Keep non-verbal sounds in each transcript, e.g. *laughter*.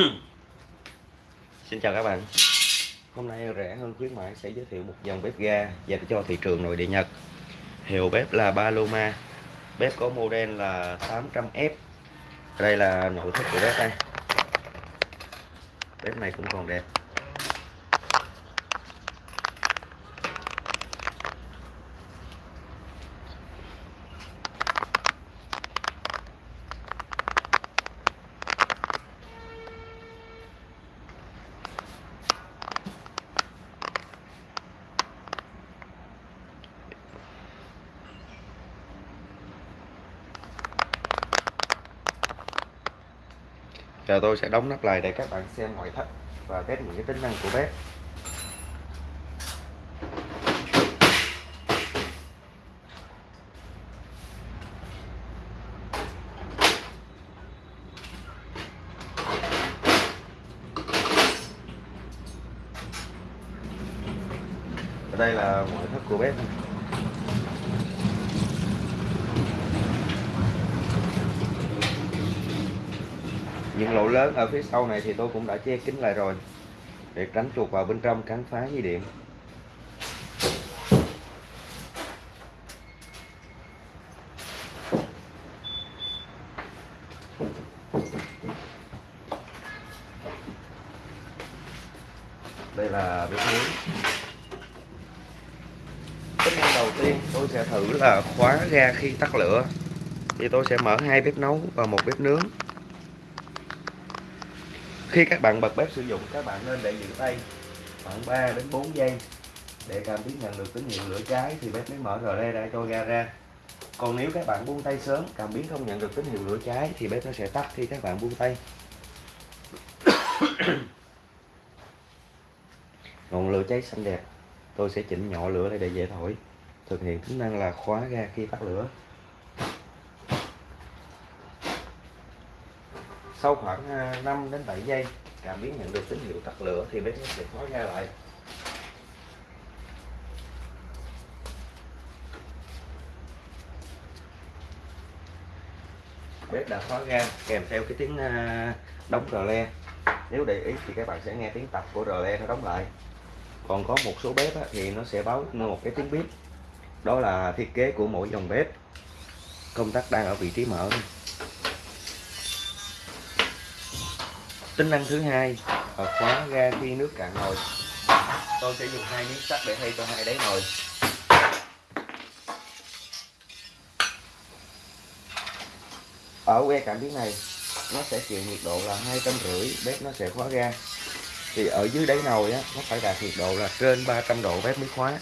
*coughs* Xin chào các bạn. Hôm nay rẻ hơn khuyến mãi sẽ giới thiệu một dòng bếp ga dành cho thị trường nội địa Nhật. Hiệu bếp là Paloma. Bếp có model là 800F Đây là nội thất của bếp đây. Bếp này cũng còn đẹp. Giờ tôi sẽ đóng nắp lại để các bạn xem ngoại thất và test những cái tính năng của bếp. đây là ngoại thất của bếp những lỗ lớn ở phía sau này thì tôi cũng đã che kín lại rồi. Để tránh chuột vào bên trong cắn phá dây điện. Đây là bếp nướng tính năng đầu tiên tôi sẽ thử là khóa ga khi tắt lửa. Thì tôi sẽ mở hai bếp nấu và một bếp nướng khi các bạn bật bếp sử dụng, các bạn nên để giữ tay khoảng 3 đến 4 giây để cảm biến nhận được tín hiệu lửa cháy thì bếp mới mở rờ ra, cho ga ra. Còn nếu các bạn buông tay sớm, cảm biến không nhận được tín hiệu lửa cháy thì bếp nó sẽ tắt khi các bạn buông tay. *coughs* Ngọn lửa cháy xanh đẹp, tôi sẽ chỉnh nhỏ lửa lại để dễ thổi. Thực hiện tính năng là khóa ga khi tắt lửa. Sau khoảng à, 5 đến 7 giây, cảm biến nhận được tín hiệu tắt lửa thì bếp sẽ khóa ra lại. Bếp đã khóa ga kèm theo cái tiếng à, đóng rờ le. Nếu để ý thì các bạn sẽ nghe tiếng tập của rờ le nó đóng lại. Còn có một số bếp thì nó sẽ báo một cái tiếng bếp đó là thiết kế của mỗi dòng bếp. Công tắc đang ở vị trí mở tính năng thứ hai là khóa ga khi nước cạn nồi. Tôi sẽ dùng hai miếng sắt để thay cho hai đáy nồi. Ở que cảm biến này nó sẽ chịu nhiệt độ là hai trăm rưỡi bếp nó sẽ khóa ga. Thì ở dưới đáy nồi á nó phải đạt nhiệt độ là trên 300 độ bếp mới khóa.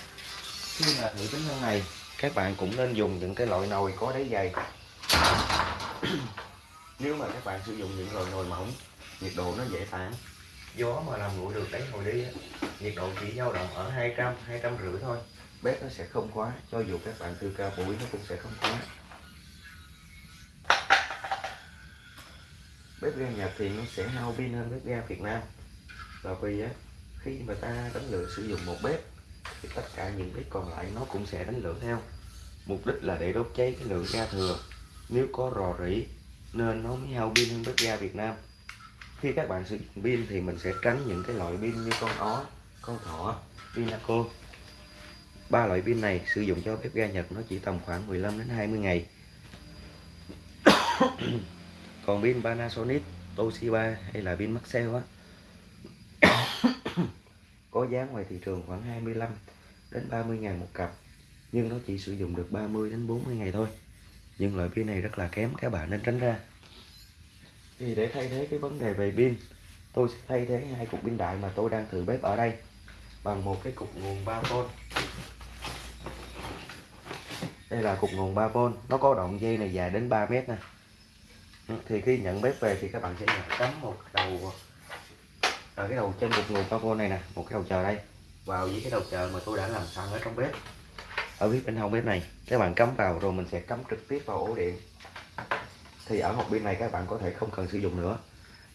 Khi mà thử tính năng này các bạn cũng nên dùng những cái loại nồi có đáy dày. *clears throat* Nếu mà các bạn sử dụng những loại nồi mỏng nhiệt độ nó dễ tản gió mà làm nguội được đáy nồi đi nhiệt độ chỉ dao động ở 200 200 rưỡi thôi. Bếp nó sẽ không quá cho dù các bạn từ cao bụi nó cũng sẽ không quá. Bếp ga Nhật thì nó sẽ hao pin hơn bếp ga Việt Nam. Và vì á khi mà ta đánh lửa sử dụng một bếp thì tất cả những bếp còn lại nó cũng sẽ đánh lửa theo. Mục đích là để đốt cháy cái lượng ga thừa. Nếu có rò rỉ nên nó mới hao pin hơn bếp ga Việt Nam khi các bạn sử dụng pin thì mình sẽ tránh những cái loại pin như con ó, con thỏ, pinaco. Ba loại pin này sử dụng cho bếp ga Nhật nó chỉ tầm khoảng 15 đến 20 ngày. *coughs* Còn pin Panasonic, Toshiba hay là pin Maxell á, *coughs* có giá ngoài thị trường khoảng 25 đến 30 ngàn một cặp, nhưng nó chỉ sử dụng được 30 đến 40 ngày thôi. Nhưng loại pin này rất là kém, các bạn nên tránh ra thì để thay thế cái vấn đề về pin, tôi sẽ thay thế hai cục pin đại mà tôi đang thử bếp ở đây bằng một cái cục nguồn 3V đây là cục nguồn 3V nó có đoạn dây này dài đến 3 mét nè. Thì khi nhận bếp về thì các bạn sẽ cắm một đầu ở cái đầu à, trên cục nguồn 3V này nè, một cái đầu chờ đây. Vào với cái đầu chờ mà tôi đã làm sẵn ở trong bếp. Ở phía bên hông bếp này, các bạn cắm vào rồi mình sẽ cắm trực tiếp vào ổ điện thì ở hộp pin này các bạn có thể không cần sử dụng nữa.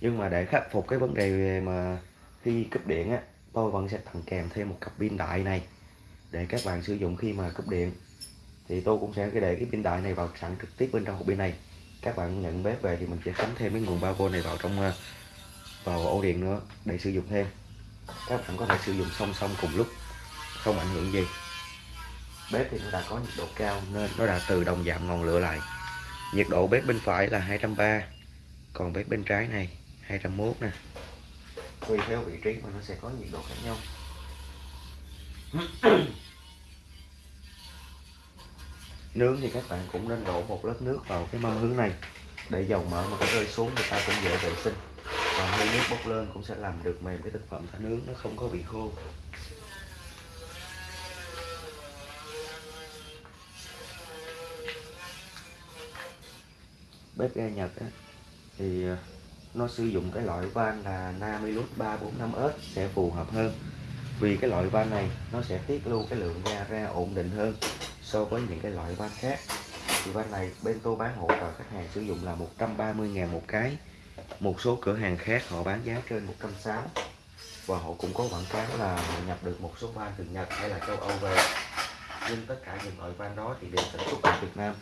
Nhưng mà để khắc phục cái vấn đề mà khi cúp điện á, tôi vẫn sẽ tặng kèm thêm một cặp pin đại này để các bạn sử dụng khi mà cúp điện. Thì tôi cũng sẽ để cái pin đại này vào sẵn trực tiếp bên trong hộp pin này. Các bạn nhận bếp về thì mình sẽ cắm thêm cái nguồn 3V này vào trong ờ, vào ổ điện nữa để sử dụng thêm. Các bạn có thể sử dụng song song cùng lúc, không ảnh hưởng gì. Bếp thì nó đã có nhiệt độ cao nên nó đã tự động giảm ngọn lửa lại nhiệt độ bếp bên phải là 230 còn bếp bên trái này 201 nè. Tùy theo vị trí mà nó sẽ có nhiệt độ khác nhau. *coughs* Nướng thì các bạn cũng nên đổ một lớp nước vào cái mâm hướng này. Để dầu mỡ mà có rơi xuống người ta cũng dễ vệ sinh. Còn hơi nước bốc lên cũng sẽ làm được mềm cái thực phẩm ta nướng nó không có bị khô bếp ga Nhật á, thì ờ, nó sử dụng cái loại van là Namilus 345S sẽ phù hợp hơn. Vì cái loại van này nó sẽ tiết lưu cái lượng ga ra ổn định hơn so với những cái loại van khác. Thì van này bên tôi bán hộ vào khách hàng sử dụng là 130.000 một cái. Một số cửa hàng khác họ bán giá trên 160 và họ cũng có quảng cáo là họ nhập được một số van từ Nhật hay là châu Âu về. Nhưng tất cả những loại van đó thì đều sản xuất ở Việt Nam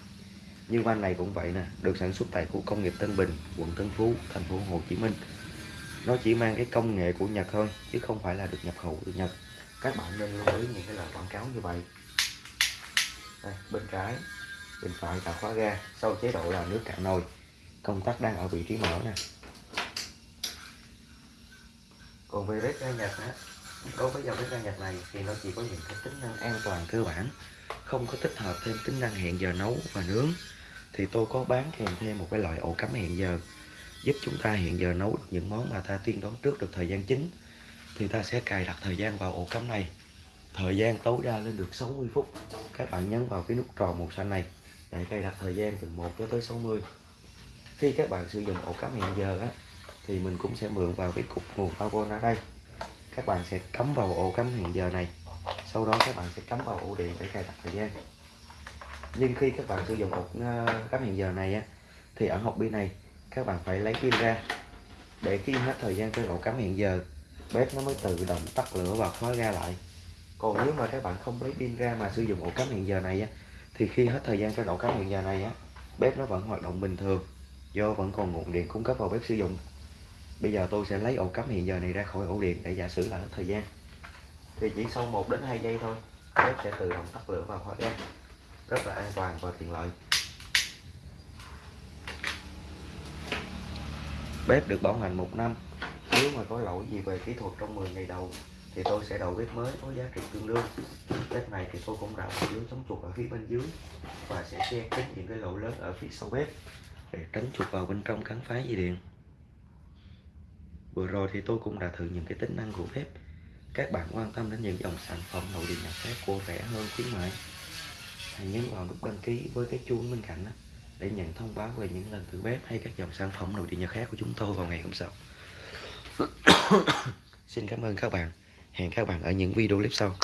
như van này cũng vậy nè được sản xuất tại khu công nghiệp Tân Bình quận Tân Phú thành phố Hồ Chí Minh. Nó chỉ mang cái công nghệ của Nhật thôi chứ không phải là được nhập khẩu từ Nhật. Các bạn nên lưu ý những cái lời quảng cáo như vậy. Đây, bên trái bên phải là khóa ga sau chế độ là nước cạn nồi. Công tắc đang ở vị trí mở nè. Còn về bếp ga Nhật á đối với dòng bếp ga Nhật này thì nó chỉ có những cái tính năng an toàn cơ bản không có tích hợp thêm tính năng hẹn giờ nấu và nướng thì tôi có bán kèm thêm một cái loại ổ cắm hẹn giờ, giúp chúng ta hẹn giờ nấu được những món mà ta tiên đoán trước được thời gian chính. Thì ta sẽ cài đặt thời gian vào ổ cắm này. Thời gian tối đa lên được 60 phút. Các bạn nhấn vào cái nút tròn màu xanh này để cài đặt thời gian từ 1 cho tới 60 khi các bạn sử dụng ổ cắm hẹn giờ á, thì mình cũng sẽ mượn vào cái cục nguồn power ở đây. Các bạn sẽ cắm vào ổ cắm hẹn giờ này. Sau đó các bạn sẽ cắm vào ổ điện để cài đặt thời gian nhưng khi các bạn sử dụng ổ cắm hẹn giờ này á, thì ở hộp pin này, các bạn phải lấy pin ra. Để khi hết thời gian trên ổ cắm hẹn giờ, bếp nó mới tự động tắt lửa và khóa ra lại. Còn nếu mà các bạn không lấy pin ra mà sử dụng ổ cắm hẹn giờ này á, thì khi hết thời gian trên ổ cắm hẹn giờ này á, bếp nó vẫn hoạt động bình thường, do vẫn còn nguồn điện cung cấp vào bếp sử dụng. Bây giờ tôi sẽ lấy ổ cắm hẹn giờ này ra khỏi ổ điện để giả sử là hết thời gian. Thì chỉ sau 1 đến 2 giây thôi, bếp sẽ tự động tắt lửa và khóa ga rất là an toàn và tiện lợi. Bếp được bảo hành một năm. Nếu mà có lỗi gì về kỹ thuật trong 10 ngày đầu, thì tôi sẽ đầu bếp mới có giá trị tương đương. Bếp này thì tôi cũng đã một lưới chống chuột ở phía bên dưới và sẽ che kín những cái lỗ lớn ở phía sau bếp để tránh chuột vào bên trong cắn phá dây điện. Vừa rồi thì tôi cũng đã thử những cái tính năng của bếp. Các bạn quan tâm đến những dòng sản phẩm nội địa nhập khác của rẻ hơn khuyến mại hãy nhấn vào nút đăng ký với cái chuông bên cạnh đó để nhận thông báo về những lần thử bếp hay các dòng sản phẩm nội địa nhà khác của chúng tôi vào ngày hôm sau. *coughs* Xin cảm ơn các bạn. Hẹn các bạn ở những video clip sau.